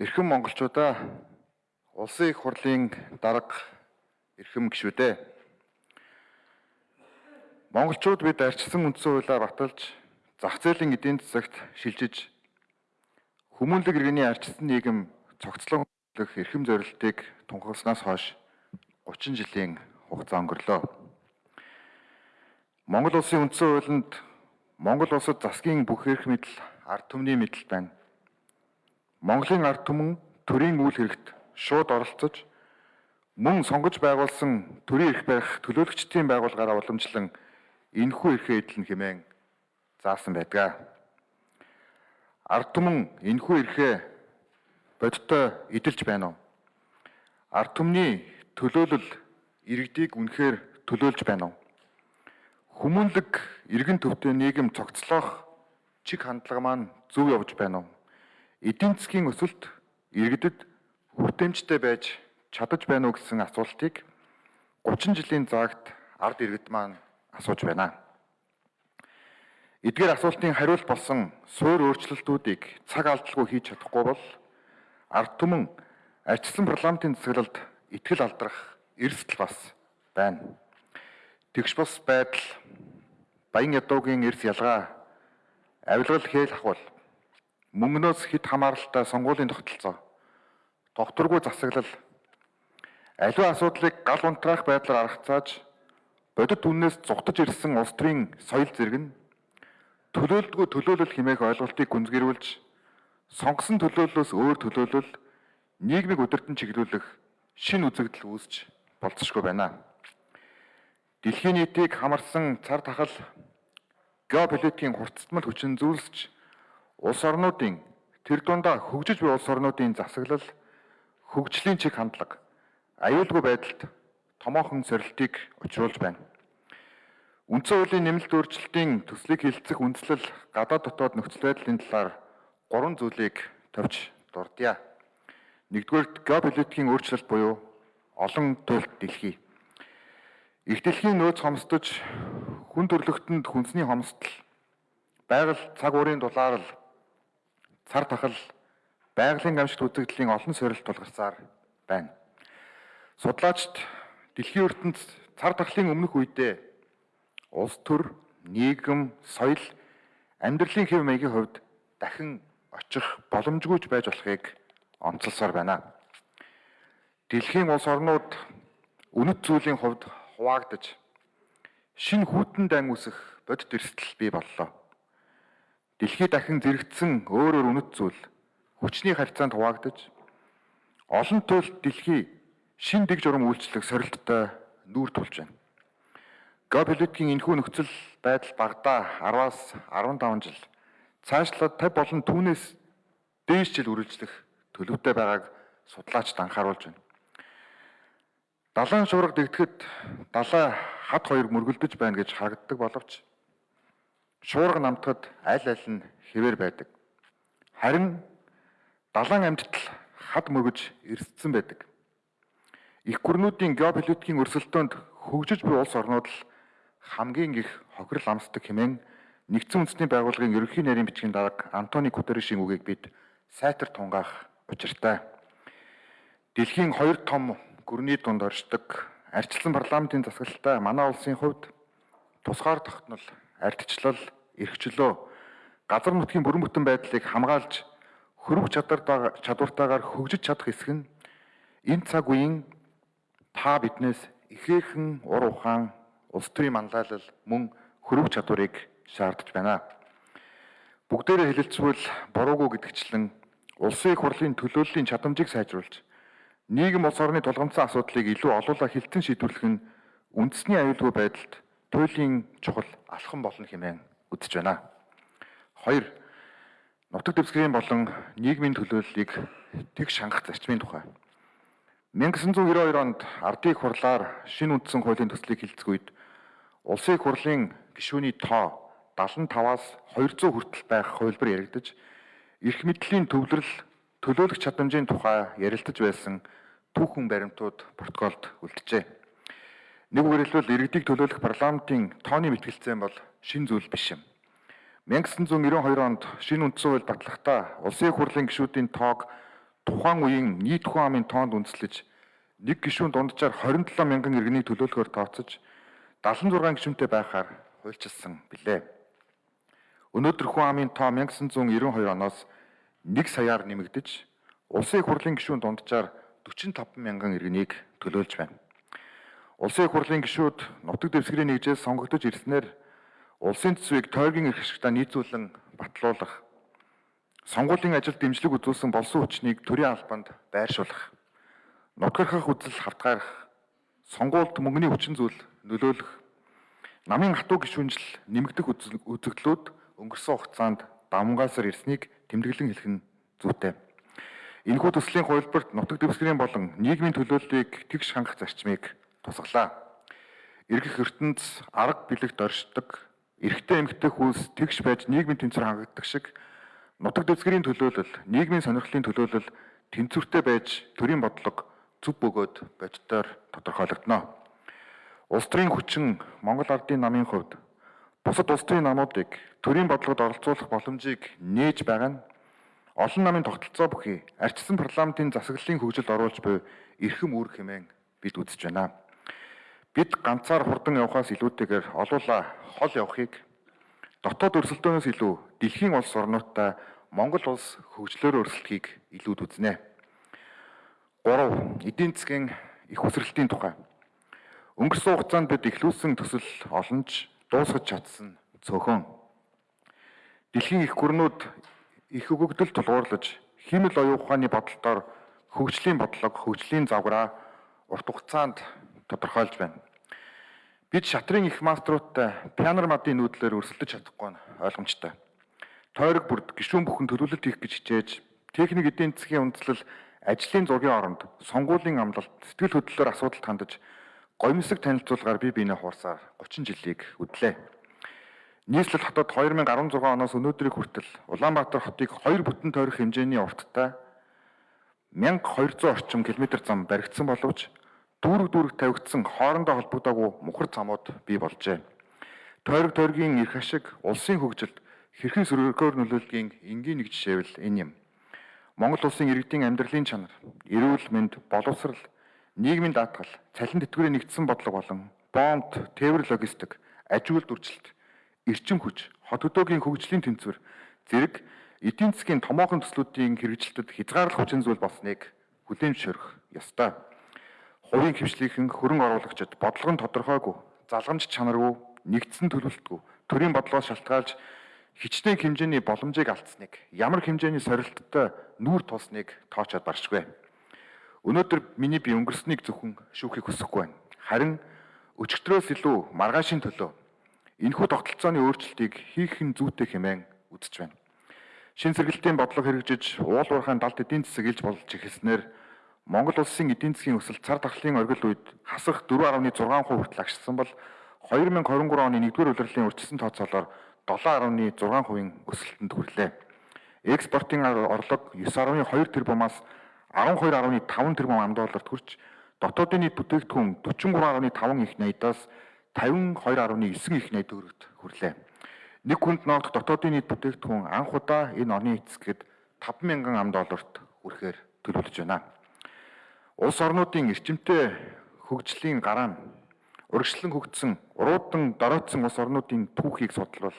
Эрхэм монголчуудаа улсын их хурлын дарга эрхэм гишүүдээ. Монголчууд бид арчсан үндсэн хуулиар баталж зах зээлийн эдийн засагт шилжиж хүмүүнлэг иргэний арчсан нийгэм цогцлон хөх эрхэм зорилтыг тунхагласнаас хойш 30 жилийн хугацаа өнгөрлөө. Монгол улсын үндсэн хуулинд Монгол улсад засгийн бүх эрх мэдэл ард түмний мэдэл байна. Монголын ард түмэн төрийн үйл хэрэгт шууд оролцож мөн сонгож байгуулсан төрийн эрх барих төлөөлөгчдийн байгууллагаараа уламжлан энэхүү эрхээ эдлэн хэмээн заасан байдаг. Ард түмэн энэхүү эрхээ бодиттой эдэлж байна уу? Ард түмний төлөөлөл иргэдийг үнэхээр төлөөлж байна уу? Хүмүүнлэг иргэн төвтэй нийгэм цогцлоох чиг хандлага маань зөв явж байна уу? Эдийн засгийн өсөлт иргэдэд хүртээмжтэй байж чадаж байна уу гэсэн асуултыг 30 жилийн заагт ард иргэд маань асууж байна. Эдгээр асуултын хариулт болсон суур өөрчлөлтүүдийг цаг алдалгүй хийж чадахгүй бол ард түмэн арчсан парламентын засаглалд итгэл алдрах эрсдэл бас байна. Тэгш бас байдал баян ядуугийн эрс ялгаа авилгал хээл ахвал мөнгнөөс хэд хамааралтай сонгуулийн тогтолцоо докторгүй засаглал аливаа асуудлыг гал унтраах байдлаар аргацааж бодит үннээс зугтаж ирсэн улс төрийн соёл зэрэг нь төлөөлдгөө төлөөлөл хэмээх ойлголтыг гүнзгийрүүлж сонгосон төлөөллөөс өөр төлөөлөл нийгмийг удирдан чиглүүлэх шин үзэгдэл үүсч болцсошгүй байна. Дэлхийн нийтийг хамарсан цар тахал геополитикийн хурцтмал хүчин зүйлсч улс орнуудын тэр дундаа хөгжиж буй улс орнуудын засаглал хөгжлийн чиг хандлага аюулгүй байдалд томоохон сорилтыг учруулж байна. Үндсэн хуулийн нэмэлт өөрчлөлтийн төслийг хилцэх үндслэл гадаад дотоод нөхцөл байдлын талаар гурван зүйлийг товч дурдъя. Нэгдүгээр геополитикийн өөрчлөлт буюу олон туйлт дэлхий Их дэлхийн нөөц хомсдож хүн төрлөختөнд хүнсний хомсдол байгаль цаг уурын дулаар л цар тахал байгалийн гамшигт үзэгдлийн олон сорилт тулгарсаар байна. Судлаачд дэлхийн ертөнд цар тахлын өмнөх үедээ улс төр, нийгэм, соёл, амьдралын хэв маягийн хувьд дахин очих боломжгүйж байж болохыг онцолсоор байна. Дэлхийн улс орнууд үнэт зүйлийн хувьд хуваагдаж шин хүйтэн дан үсэх бодит эрсдэл бий боллоо. Дэлхий дахин зэрэгцсэн өөрөөр үнэт зүйл хүчний харьцаанд хуваагдаж олон төрөлт дэлхий шин дэг журам үйлчлэх сорилттой нүүр тулж байна. Геополитикийн энэхүү нөхцөл байдал багада 10-аас 15 жил цаашлаад 50 болон түүнээс дээш жил үргэлжлэх төлөвтэй байгааг судлаачид анхааруулж байна. Далайн шуурга дэгдэхэд далай хад хоёр мөргөлдөж байна гэж харагддаг боловч шуурга намтахад аль аль нь хэвээр байдаг. Харин далайн амьтдал хад мөргөж эрсдсэн байдаг. Их гүрнүүдийн геополитикийн өрсөлдөөнд хөгжиж буй улс орнууд л хамгийн их хохирол амсдаг хэмээн нэгдсэн үндэсний байгууллагын ерөнхий нарийн бичгийн дарга Антони Гутерришийн үгийг бид сайтар тунгаах учиртай. Дэлхийн хоёр том гүрний дунд оршдог арчилсан парламентын засаглалтай манай улсын хувьд тусгаар тогтнол, ардчлал, эрхчлөө, газар нутгийн бүрэн бүтэн байдлыг хамгаалж хөрөг чадвар чадвартаагаар хөгжиж чадах хэсэг нь энэ цаг үеийн та биднээс ихээхэн ур ухаан, улс төрийн манлайлал мөн хөрөг чадварыг шаардж байна. Бүгдээрээ хэлэлцвэл буруугүй гэдгчлэн улсын их хурлын төлөөллийн чадамжийг сайжруулж нийгэм улс орны тулгамдсан асуудлыг илүү олуулаа хилцэн шийдвэрлэх нь үндэсний аюулгүй байдалд туйлын чухал алхам болно хэмээн үзэж байна. Хоёр нутаг дэвсгэрийн болон нийгмийн төлөөллийг тэг шангах зарчмын тухай. 1992 онд ардын их хурлаар шинэ үндсэн хуулийн төслийг хилцэх үед улсын хурлын гишүүний тоо 75-аас 200 хүртэл байх хувилбар яригдаж эрх мэдлийн төвлөрөл төлөөлөх чадамжийн тухай ярилцаж байсан түүхэн баримтууд протоколд үлджээ. Нэг үгээр хэлбэл иргэдийг төлөөлөх парламентын тооны мэтгэлцээн бол шин зүйл биш юм. 1992 онд шинэ үндсэн хууль батлахдаа улсын хурлын гишүүдийн тоог тухайн үеийн нийт хүн амын тоонд үндэслэж нэг гишүүн дунджаар 27 мянган иргэнийг төлөөлөхөөр тооцож 76 гишүүнтэй байхаар хуульчилсан билээ. Өнөөдөр хүн амын тоо 1992 оноос 1 саяар нэмэгдэж улсын хурлын гишүүн дунджаар 45 мянган иргэнийг төлөөлж байна. Улсын их хурлын гишүүд нутаг дэвсгэрийн нэгжээс сонгогдож ирснээр улсын төсвийг тойргийн эрх ашигтаа нийцүүлэн батлуулах, сонгуулийн ажилд дэмжлэг үзүүлсэн болсон хүчнийг төрийн албанд байршуулах, нутгархах үзэл хавтгаарах, сонгуульд мөнгөний хүчин зүйл нөлөөлөх, намын хатуу гишүүнжил нэмэгдэх үзэгдлүүд өнгөрсөн хугацаанд давмгаасаар ирснийг тэмдэглэн хэлэх нь зүйтэй. Энэхүү төслийн хувилбарт нутаг дэвсгэрийн болон нийгмийн төлөөллийг тэгш хангах зарчмыг тусгалаа. Иргэх ертөнц арга билэгт оршдог, эрэгтэй эмэгтэй хүнс тэгш байж нийгмийн тэнцвэр хангагддаг шиг нутаг дэвсгэрийн төлөөлөл, нийгмийн сонирхлын төлөөлөл тэнцвэртэй байж төрийн бодлого зүв бөгөөд боддоор тодорхойлогдно. Улс төрийн хүчин Монгол ардын намын хувьд бусад улс төрийн намуудыг төрийн бодлогод оролцуулах боломжийг нээж байгаа нь олон намын тогтолцоо бүхий арчсан парламентын засаглалын хөгжилд оруулж буй эрхэм үүрэг хэмээн бид үзэж байна. Бид ганцаар хурдан явхаас илүүтэйгээр олуула хол явахыг дотоод өрсөлдөөнөөс илүү дэлхийн улс орнуудтай Монгол улс хөгжлөөр өрсөлдөхийг илүүд үзнэ. 3. Эдийн засгийн их хүсрэлтийн тухай. Өнгөрсөн хугацаанд бид ихлүүлсэн төсөл олонч дуусгаж чадсан цөөхөн. Дэлхийн их гүрнүүд их өгөгдөл тулгуурлаж химэл оюун ухааны бодолтоор хөгжлийн бодлого, хөгжлийн загвараа урт хугацаанд тодорхойлж байна. Бид шатрын их маструудтай пианер мадын нүүдлээр өрсөлдөж чадахгүй нь ойлгомжтой. Тойрог бүрд гишүүн бүхэн төлөвлөлт хийх гэж хичээж техник эдийн засгийн үндэслэл ажлын зургийн оронд сонгуулийн амлалт сэтгэл хөдлөлөөр асуудалд хандаж гомсог танилцуулгаар би биенээ хуурсаар 30 жилийг үдлээ. Нийслэл хотод 2016 оноос өнөөдрийг хүртэл Улаанбаатар хотыг хоёр бүтэн тойрох хэмжээний урттай 1200 орчим километр зам баригдсан боловч дүүрэг дүүрэг тавигдсан хоорондоо холбогдоогүй мухар замууд бий болжээ. Тойрог тойргийн эрх ашиг улсын хөгжилд хэрхэн сөргөөр нөлөөлдгийг энгийн нэг жишээвэл энэ юм. Монгол улсын иргэдийн амьдралын чанар, эрүүл мэнд, боловсрал, нийгмийн даатгал, цалин тэтгэврийн нэгдсэн бодлого болон бонд, тээвэр логистик, аж үйлд үржилт эрчим хүч, хот хөдөөгийн хөгжлийн тэнцвэр зэрэг эдийн засгийн томоохон төслүүдийн хэрэгжилтэд хязгаарлах хүчин зүйл болсныг хүлээн зөвшөөрөх ёстой. Хувийн хвшлийнхэн хөрөнгө оруулагчид бодлого нь тодорхойгүй, залгамж чанаргүй, нэгдсэн төлөвлөлтгүй, төрийн бодлогоос шалтгаалж хичнээн хэмжээний боломжийг алдсныг, ямар хэмжээний сорилттой нүүр тулсныг тоочод баршгүй. Өнөөдөр миний би өнгөрснийг зөвхөн шүүхийг хүсэхгүй байна. Харин өчигдрөөс илүү маргаашийн төлөө Энэхүү тогтолцооны өөрчлөлтийг хийх нь зүйтэй хэмээн үзэж байна. Шин сэргэлтийн бодлого хэрэгжиж уул уурхайн далд эдийн засаг илж болж эхэлснээр Монгол улсын эдийн засгийн өсөлт цар тахлын оргил үед хасах 4.6% хүртэл агшсан бол 2023 оны 1-р улирлын урьдчилсан тооцоолоор 7.6%-ийн өсөлтөнд хүрлээ. Экспортын орлого 9.2 тэрбумаас 12.5 тэрбум ам долларт хүрч дотоодын нийт бүтээгдэхүүн 43.5 их найдаас 52.9 их найд төгрөгт хүрлээ. Нэг хүнд ноогдох дотоодын нийт бүтээгдэхүүн анх удаа энэ оны эцэсгэд 50000 ам долларт хүрэхээр төлөвлөж байна. Улс орнуудын эрчимтэй хөгжлийн гараан урагшлан хөгжсөн уруудан доройтсон улс орнуудын түүхийг судлал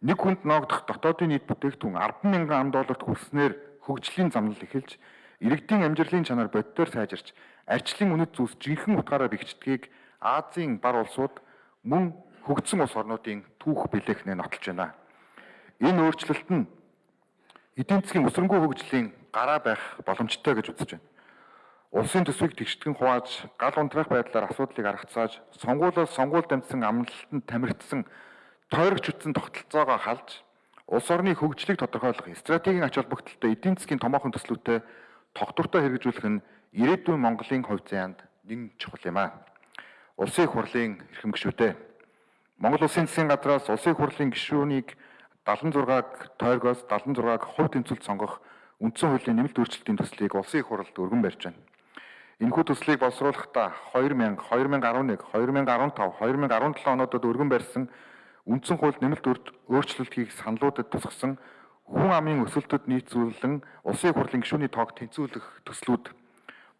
нэг хүнд ноогдох дотоодын нийт бүтээгдэхүүн 100000 ам долларт хүрснээр хөгжлийн замнал эхэлж иргэдийн амжилтын чанар боддоор сайжирч арчлын үнэт зүйлс жинхэнэ утгаараа бэхждгийг Азийн бар улсууд мөн хөгжсөн улс орнуудын түүх билээхнээ нотолж байна. Энэ өөрчлөлт нь эдийн засгийн өсрөнгөө хөгжлийн гараа байх боломжтой гэж үзэж байна. Улсын төсвийг тэгштгэн хувааж, гал унтраах байдлаар асуудлыг аргацааж, сонгуулиас сонгуульд амжсан амлалтанд тамирчсан тойрогч үтсэн тогтолцоогоо халж, улс орны хөгжлийг тодорхойлох стратегийн ач холбогдолтой эдийн засгийн томоохон төслүүдэд тогтвортой хэрэгжүүлэх нь ирээдүйн Монголын хувь заяанд нэг чухал юм аа улсын хурлын эрхэм гишүүтэй. Монгол улсын засгийн газраас улсын хурлын гишүүнийг 76-г тойргоос 76-г хувь тэнцвэлд сонгох үндсэн хуулийн нэмэлт өөрчлөлтийн төслийг улсын их хурлд өргөн барьж байна. Энэхүү төслийг боловсруулахдаа 2000, 2011, 2015, 2017 онуудад өргөн барьсан үндсэн хууль нэмэлт өөрчлөлт хийх саналуудад тусгасан хүн амын өсөлтөд нийцүүлэн улсын их хурлын гишүүний тоог тэнцвүүлэх төслүүд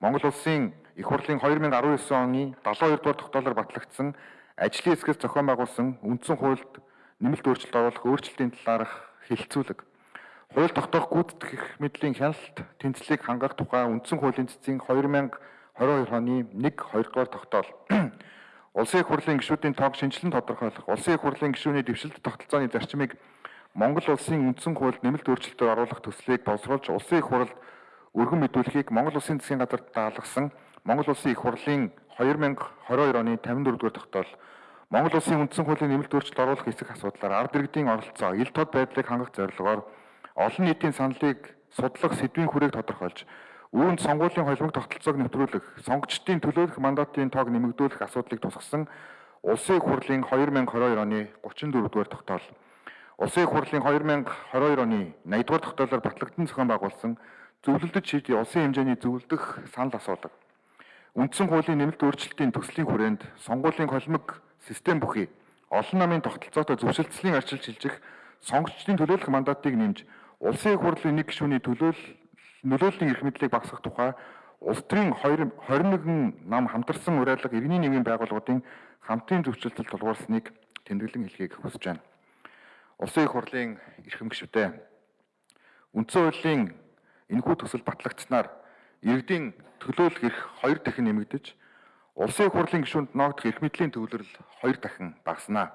Монгол улсын их хурлын 2019 оны 72 дугаар тогтоолоор батлагдсан ажлын хэсгээс зохион байгуулсан үндсэн хуульд нэмэлт өөрчлөлт оруулах өөрчлөлтийн талаарх хэлэлцүүлэг. Хууль тогтоох гүйцэтгэх эрх мэдлийн хяналт тэнцлийг хангах тухай үндсэн хуулийн цэцгийн 2022 оны 1-2 дугаар тогтоол. Улсын их хурлын гишүүдийн тоог шинжилэн тодорхойлох, улсын их хурлын гишүүний дэвшилт тогтолцооны зарчмыг Монгол улсын үндсэн хуульд нэмэлт өөрчлөлтөөр оруулах төслийг боловсруулж улсын их хурлд өргөн мэдүүлэхийг Монгол улсын засгийн газар даалгасан Монгол улсын их хурлын 2022 оны 54 дугаар тогтоол Монгол улсын үндсэн хуулийн нэмэлт өөрчлөлт оруулах эсэх асуудлаар ард иргэдийн оролцоо, ил тод байдлыг хангах зорилгоор олон нийтийн саналыг судлах сэдвийн хүрээг тодорхойлж үүнд сонгуулийн холбог тогтолцоог нэвтрүүлэх, сонгогчдын төлөөлөх мандатын тоог нэмэгдүүлэх асуудлыг тусгасан Улсын их хурлын 2022 оны 34 дугаар тогтоол. Улсын их хурлын 2022 оны 80 дугаар тогтоолоор батлагдсан зохион байгуулсан зөвлөлдөж шийдэх улсын хэмжээний зөвлөдөх санал асуулга. Үндсэн хуулийн нэмэлт өөрчлөлтийн төслийн хүрээнд сонгуулийн холимог систем бүхий олон намын тогтолцоотой зөвшөлтслийн арчилж шилжих сонгогчдын төлөөлөх мандатыг нэмж улсын их хурлын нэг гишүүний төлөөл нөлөөллийн эрх мэдлийг багасгах тухай улс төрийн 21 нам хамтарсан уриалга иргэний нийгмийн байгууллагуудын хамтын зөвшөлтөд тулгуурсныг тэмдэглэн хэлхийг хүсэж байна. Улсын их хурлын эрхэм гишүүтэй үндсэн хуулийн энэхүү төсөл батлагдсанаар иргэдийн төлөөлөх эрх хоёр дахин нэмэгдэж улсын их хурлын гишүүнд ноогдох эрх мэдлийн төвлөрөл хоёр дахин багаснаа.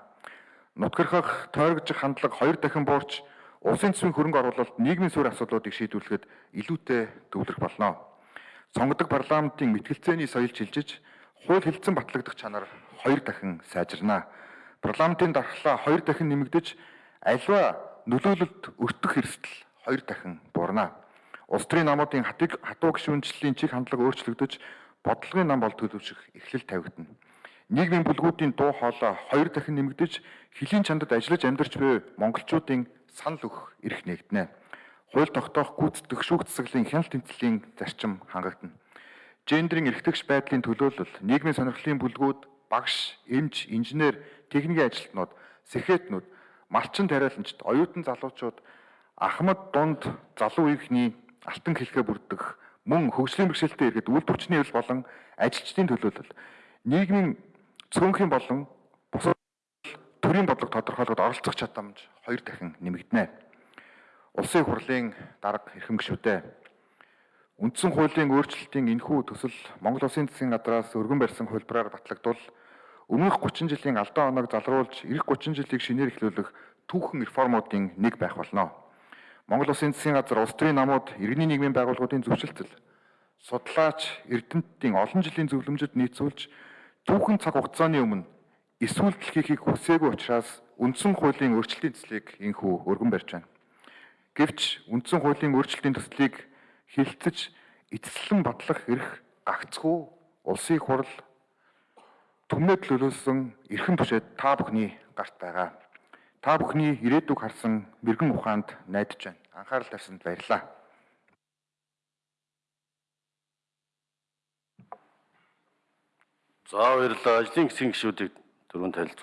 Нутгархах, тойрогжих хандлага хоёр дахин буурч улсын төсвийн хөрөнгө оруулалт нийгмийн суурь асуудлуудыг шийдвэрлэхэд илүүтэй төвлөрөх болно. Сонгодог парламентын мэтгэлцээний соёл чилжиж, хууль хэлцэн батлагдах чанар хоёр дахин сайжирнаа. Парламентын дархлаа хоёр дахин нэмэгдэж, альва нөлөөлөлд өртөх эрсдэл хоёр дахин буурнаа. Улс төрийн намуудын хатуу гишүүнчлэлийн чиг хандлага өөрчлөгдөж, бодлогын нам бол төлөвшөх эхлэл тавигдана. Нийгмийн бүлгүүдийн дуу хоолой хоёр дахин нэмэгдэж, хөлийн чандад ажиллаж амьдарч буй монголчуудын санал өгөх эрх нэгднэ. Хууль тогтоох гүйцэтгэх шүүх засаглалын хяналт тэмцлийн зарчим хангагдана. Гендерийн эрхтгч байдлын төлөөлөл, нийгмийн сонирхлын бүлгүүд, багш, эмч, инженер, техникийн ажилтнууд, сэхэтнүүд, малчин тариаланчид, оюутан залуучууд ахмад дунд залуу үеийнхний алтан хэлхээ бүрдэх мөн хөгжлийн бэрхшээлтэй иргэд үйл төвчний эвл болон ажилчдын төлөөлөл нийгмийн цөөнхийн болон төрийн бодлого тодорхойлоход оролцох чадамж хоёр дахин нэмэгдэнэ. Улсын хурлын дарга эрхэм гишүүтэй үндсэн хуулийн өөрчлөлтийн энэхүү төсөл Монгол Улсын засгийн газраас өргөн барьсан хөлбраар батлагдвал өмнөх 30 жилийн алдаа оноог залруулж эх 30 жилийг шинээр эхлүүлэх түүхэн реформуудын нэг байх болно. Монгол Улсын засгийн газар улс төрийн намууд иргэний нийгмийн байгууллагуудын зөвшөлтөл судлаач эрдэмтдийн олон жилийн зөвлөмжөд нийцүүлж түүхэн цаг хугацааны өмнө эсвэл дэлхийхийг хүсээгүй учраас үндсэн хуулийн өөрчлөлтийн төслийг инхүү өргөн барьж байна. Гэвч үндсэн хуулийн өөрчлөлтийн төслийг хилцэж эцэслэн батлах эрх гагцгүй улсын хурал түмнэд төлөвлөсөн эрхэм тушаад та бүхний гарт байгаа. Та бүхний ирээдүг харсан мэрэгэн ухаанд найдаж байна. Анхаарал тавьсанд баярлалаа. За баярлалаа. Ажлын хэсгийн гишүүдийг дөрөв танилцуулж